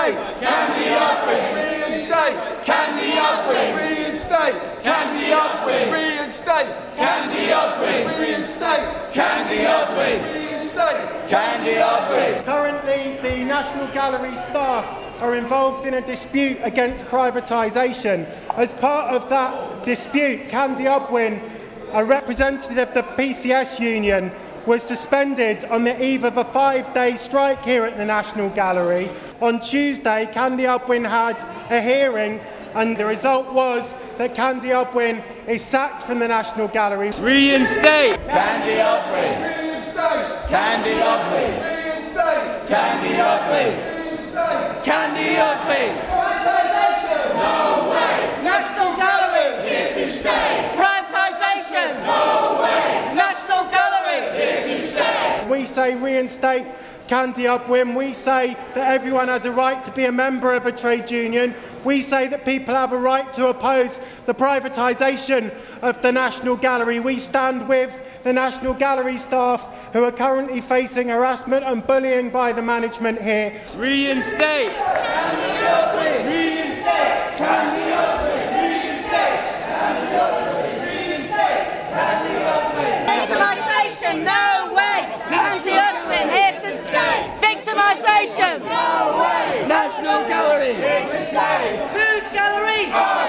state? Can the upwing reinstate? Can the upwing reinstate? Can the upwing reinstate? Can the upwing reinstate? Can the upwing reinstate? Can the upwing? Currently, the National Gallery staff are involved in a dispute against privatisation. As part of that dispute, Candy Udwin, a representative of the PCS union, was suspended on the eve of a five-day strike here at the National Gallery. On Tuesday, Candy Udwin had a hearing and the result was that Candy Udwin is sacked from the National Gallery. Reinstate! Candy Ugly! Candy Ugly! Candy Ugly! Candy Ugly! we say reinstate Candy Udwin we say that everyone has a right to be a member of a trade union. We say that people have a right to oppose the privatisation of the National Gallery. We stand with the National Gallery staff who are currently facing harassment and bullying by the management here. Reinstate! Candy Udwin! Reinstate! Candy Udwin! Reinstate! Reinstate! Privatisation! No! Gallery. Who's Gallery?